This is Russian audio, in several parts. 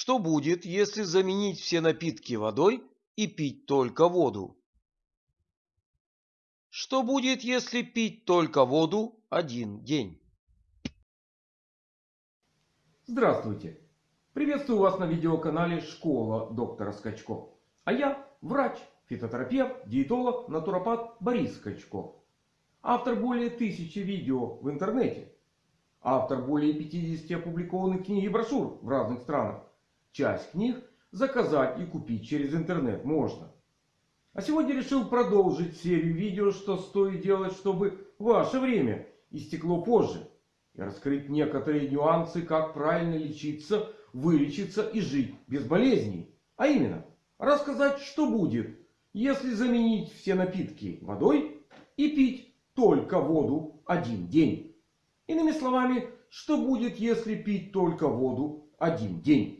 Что будет, если заменить все напитки водой и пить только воду? Что будет, если пить только воду один день? Здравствуйте! Приветствую вас на видеоканале Школа доктора Скачко. А я врач, фитотерапевт, диетолог, натуропат Борис Скачко. Автор более тысячи видео в интернете. Автор более 50 опубликованных книг и брошюр в разных странах. Часть книг заказать и купить через интернет можно. А сегодня решил продолжить серию видео, что стоит делать, чтобы ваше время истекло позже. И раскрыть некоторые нюансы, как правильно лечиться, вылечиться и жить без болезней. А именно, рассказать, что будет, если заменить все напитки водой и пить только воду один день. Иными словами, что будет, если пить только воду один день.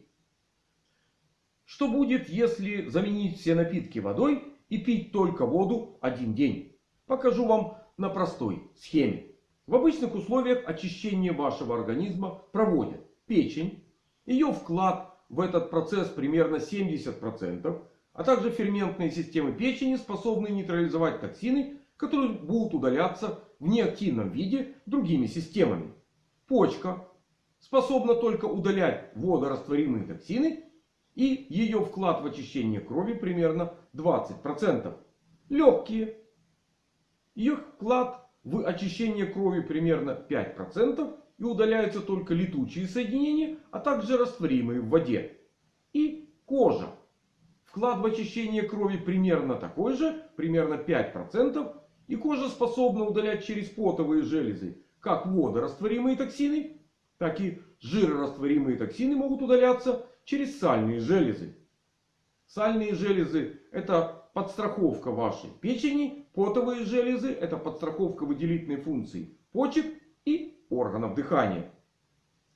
Что будет, если заменить все напитки водой и пить только воду один день? Покажу вам на простой схеме. В обычных условиях очищение вашего организма проводят печень. Ее вклад в этот процесс примерно 70%. А также ферментные системы печени способны нейтрализовать токсины, которые будут удаляться в неактивном виде другими системами. Почка способна только удалять водорастворимые токсины и ее вклад в очищение крови примерно 20%. Легкие. Ее вклад в очищение крови примерно 5%. И удаляются только летучие соединения, а также растворимые в воде. И кожа. Вклад в очищение крови примерно такой же, примерно 5%. И кожа способна удалять через потовые железы как водорастворимые токсины, так и жирорастворимые токсины могут удаляться через сальные железы. Сальные железы это подстраховка вашей печени. Потовые железы это подстраховка выделительной функции почек и органов дыхания.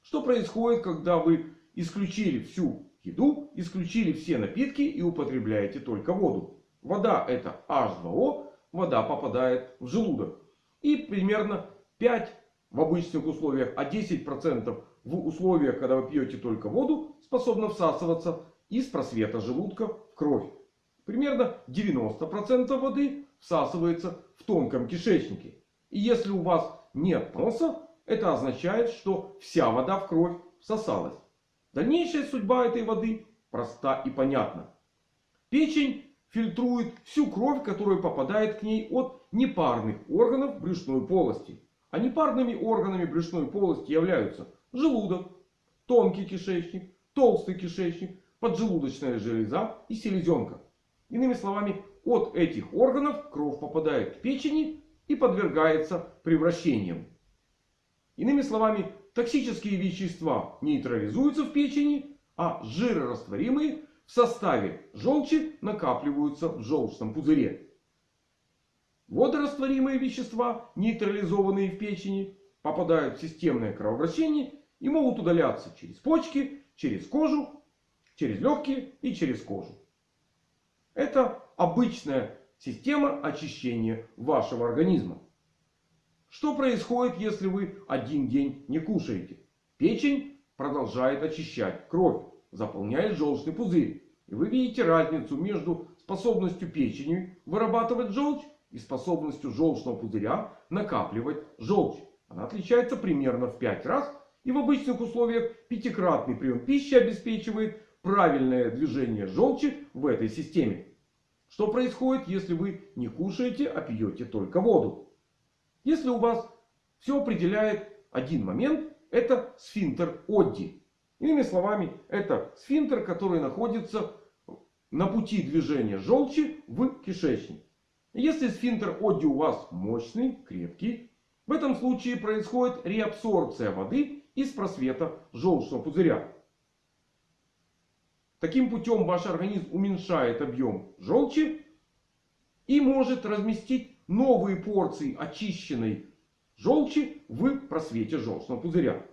Что происходит, когда вы исключили всю еду, исключили все напитки и употребляете только воду? Вода это H2O, вода попадает в желудок. И примерно 5 в обычных условиях, а 10% в условиях, когда вы пьете только воду, способна всасываться из просвета желудка в кровь. Примерно 90% воды всасывается в тонком кишечнике. И если у вас нет носа, это означает, что вся вода в кровь всосалась. Дальнейшая судьба этой воды проста и понятна. Печень фильтрует всю кровь, которая попадает к ней от непарных органов брюшной полости. А непарными органами брюшной полости являются желудок, тонкий кишечник, толстый кишечник, поджелудочная железа и селезенка. Иными словами, от этих органов кровь попадает к печени и подвергается превращениям. Иными словами, токсические вещества нейтрализуются в печени, а жирорастворимые в составе желчи накапливаются в желчном пузыре. Водорастворимые вещества, нейтрализованные в печени, попадают в системное кровообращение и могут удаляться через почки, через кожу, через легкие и через кожу. Это обычная система очищения вашего организма. Что происходит, если вы один день не кушаете? Печень продолжает очищать кровь, заполняет желчный пузырь. И вы видите разницу между способностью печени вырабатывать желчь и способностью желчного пузыря накапливать желчь. Она отличается примерно в 5 раз. И в обычных условиях пятикратный прием пищи обеспечивает правильное движение желчи в этой системе. Что происходит, если вы не кушаете, а пьете только воду? Если у вас все определяет один момент, это сфинктер Одди. Иными словами, это сфинктер, который находится на пути движения желчи в кишечник. Если сфинктер Одди у вас мощный, крепкий, в этом случае происходит реабсорбция воды из просвета желчного пузыря. Таким путем ваш организм уменьшает объем желчи и может разместить новые порции очищенной желчи в просвете желчного пузыря.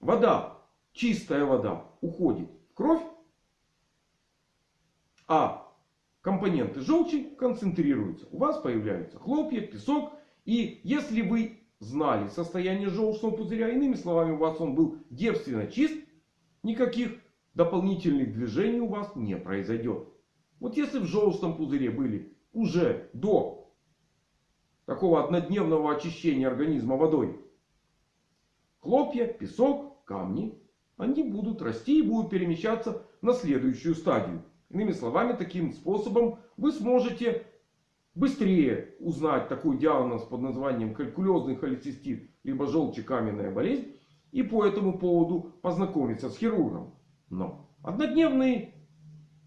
Вода, чистая вода уходит в кровь, а компоненты желчи концентрируются. У вас появляются хлопья, песок. И если вы знали состояние желчного пузыря, иными словами, у вас он был девственно чист, никаких дополнительных движений у вас не произойдет. Вот если в желчном пузыре были уже до такого однодневного очищения организма водой хлопья, песок, камни, они будут расти и будут перемещаться на следующую стадию. Иными словами, таким способом вы сможете быстрее узнать такой диагноз под названием калькулезный холецистит, либо желчекаменная болезнь. И по этому поводу познакомиться с хирургом. Но однодневный,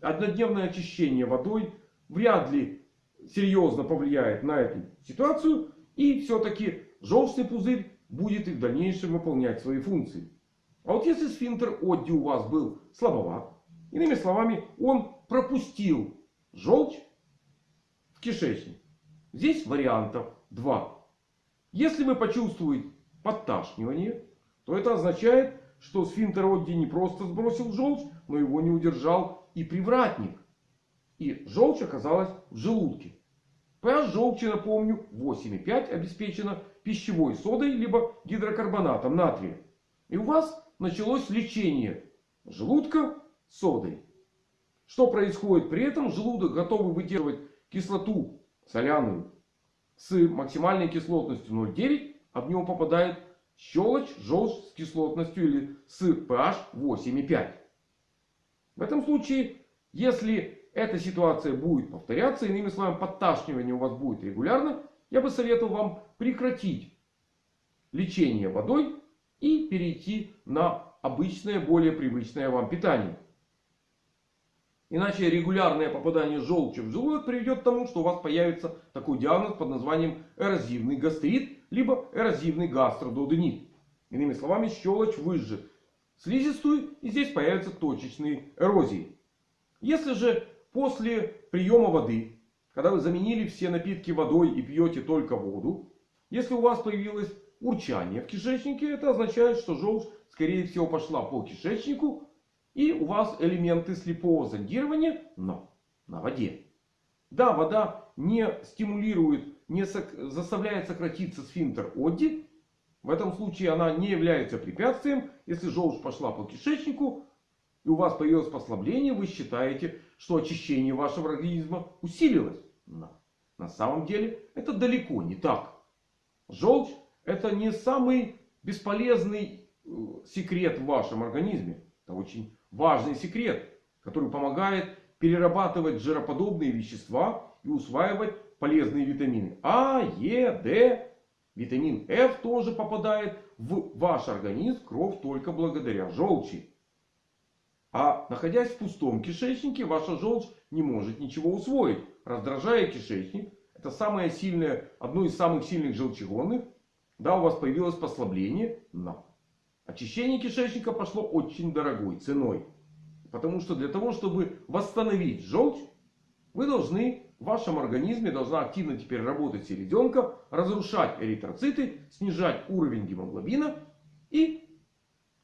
однодневное очищение водой вряд ли серьезно повлияет на эту ситуацию. И все-таки желчный пузырь будет и в дальнейшем выполнять свои функции. А вот если сфинктер Одди у вас был слабоват, иными словами, он пропустил желчь кишечник. Здесь вариантов два. Если вы почувствуете подташнивание, то это означает, что сфинктер Одди не просто сбросил желчь, но его не удержал и привратник. И желчь оказалась в желудке. pH желчи, напомню, 8,5 обеспечена пищевой содой либо гидрокарбонатом натрия. И у вас началось лечение желудка содой. Что происходит при этом? Желудок готовый выдерживать кислоту соляную с максимальной кислотностью 0,9, а в него попадает щелочь, желчь с кислотностью или с pH 8,5. В этом случае, если эта ситуация будет повторяться, иными словами, подташнивание у вас будет регулярно, я бы советовал вам прекратить лечение водой и перейти на обычное, более привычное вам питание. Иначе регулярное попадание желчи в желудок приведет к тому, что у вас появится такой диагноз под названием эрозивный гастрит, либо эрозивный гастродуоденит. Иными словами, щелочь выжжет слизистую и здесь появятся точечные эрозии. Если же после приема воды, когда вы заменили все напитки водой и пьете только воду, если у вас появилось урчание в кишечнике, это означает, что желчь скорее всего пошла по кишечнику и у вас элементы слепого зондирования, но на воде. Да, вода не стимулирует, не заставляет сократиться сфинктер Одди. В этом случае она не является препятствием. Если желчь пошла по кишечнику и у вас появилось послабление, вы считаете, что очищение вашего организма усилилось. Но на самом деле это далеко не так. Желчь это не самый бесполезный э, секрет в вашем организме. Это очень важный секрет, который помогает перерабатывать жироподобные вещества и усваивать полезные витамины. А, Е, Д, витамин F тоже попадает в ваш организм, кровь только благодаря желчи. А находясь в пустом кишечнике, ваша желчь не может ничего усвоить, раздражая кишечник. Это самое сильное, одно из самых сильных желчегонных. Да, у вас появилось послабление, но Очищение кишечника пошло очень дорогой ценой. Потому что для того, чтобы восстановить желчь, вы должны в вашем организме должна активно теперь работать селезенка, разрушать эритроциты, снижать уровень гемоглобина и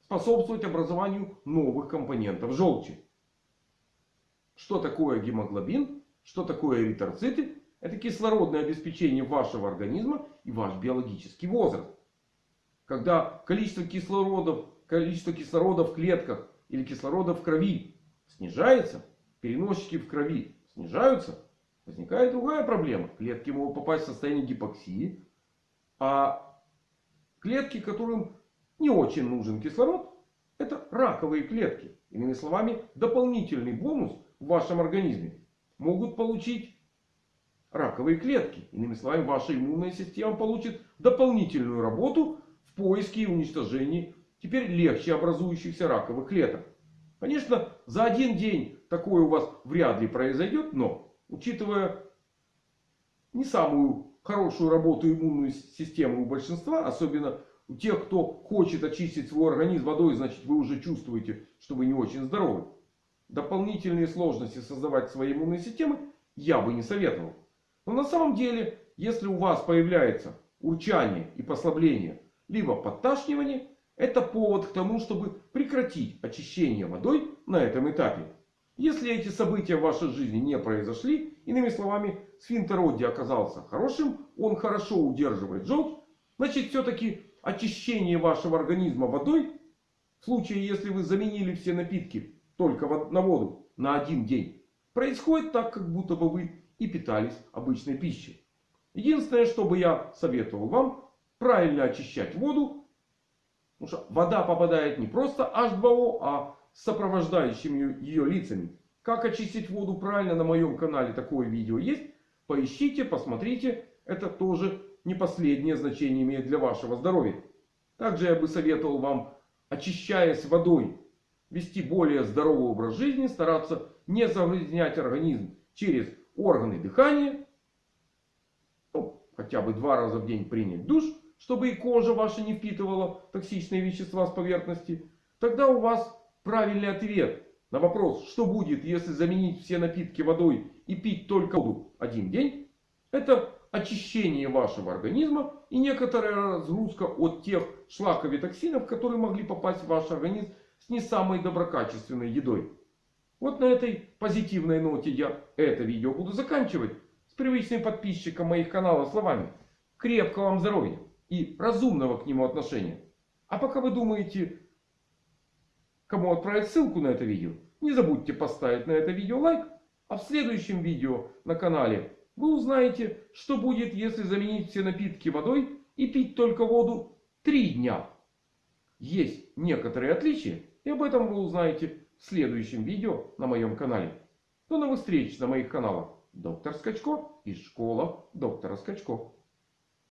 способствовать образованию новых компонентов желчи. Что такое гемоглобин? Что такое эритроциты? Это кислородное обеспечение вашего организма и ваш биологический возраст. Когда количество кислорода, количество кислорода в клетках или кислорода в крови снижается, переносчики в крови снижаются, возникает другая проблема. Клетки могут попасть в состояние гипоксии. А клетки, которым не очень нужен кислород, это раковые клетки. Иными словами, дополнительный бонус в вашем организме могут получить раковые клетки. Иными словами, ваша иммунная система получит дополнительную работу в поиске и уничтожении теперь легче образующихся раковых клеток. Конечно, за один день такое у вас вряд ли произойдет, но учитывая не самую хорошую работу иммунной системы у большинства, особенно у тех, кто хочет очистить свой организм водой, значит вы уже чувствуете, что вы не очень здоровы. Дополнительные сложности создавать своей иммунной системы я бы не советовал. Но на самом деле, если у вас появляется урчание и послабление либо подташнивание, это повод к тому, чтобы прекратить очищение водой на этом этапе. Если эти события в вашей жизни не произошли, иными словами, сфинктер Одди оказался хорошим, он хорошо удерживает желчь, значит все-таки очищение вашего организма водой В случае, если вы заменили все напитки только на воду на один день, происходит так, как будто бы вы и питались обычной пищей. Единственное, что бы я советовал вам, правильно очищать воду. Потому что вода попадает не просто H2O, а с сопровождающими ее лицами. Как очистить воду правильно на моем канале такое видео есть. Поищите, посмотрите. Это тоже не последнее значение имеет для вашего здоровья. Также я бы советовал вам, очищаясь водой, вести более здоровый образ жизни, стараться не загрязнять организм через органы дыхания. Ну, хотя бы два раза в день принять душ, чтобы и кожа ваша не впитывала токсичные вещества с поверхности. Тогда у вас правильный ответ на вопрос, что будет, если заменить все напитки водой и пить только воду один день. Это очищение вашего организма и некоторая разгрузка от тех шлаков и токсинов, которые могли попасть в ваш организм с не самой доброкачественной едой. Вот на этой позитивной ноте я это видео буду заканчивать. С привычным подписчиком моих каналов словами. Крепкого вам здоровья и разумного к нему отношения. А пока вы думаете, кому отправить ссылку на это видео, не забудьте поставить на это видео лайк. А в следующем видео на канале вы узнаете, что будет, если заменить все напитки водой и пить только воду 3 дня. Есть некоторые отличия, и об этом вы узнаете в следующем видео на моем канале. До новых встреч на моих каналах. Доктор Скачко и школа доктора Скачко.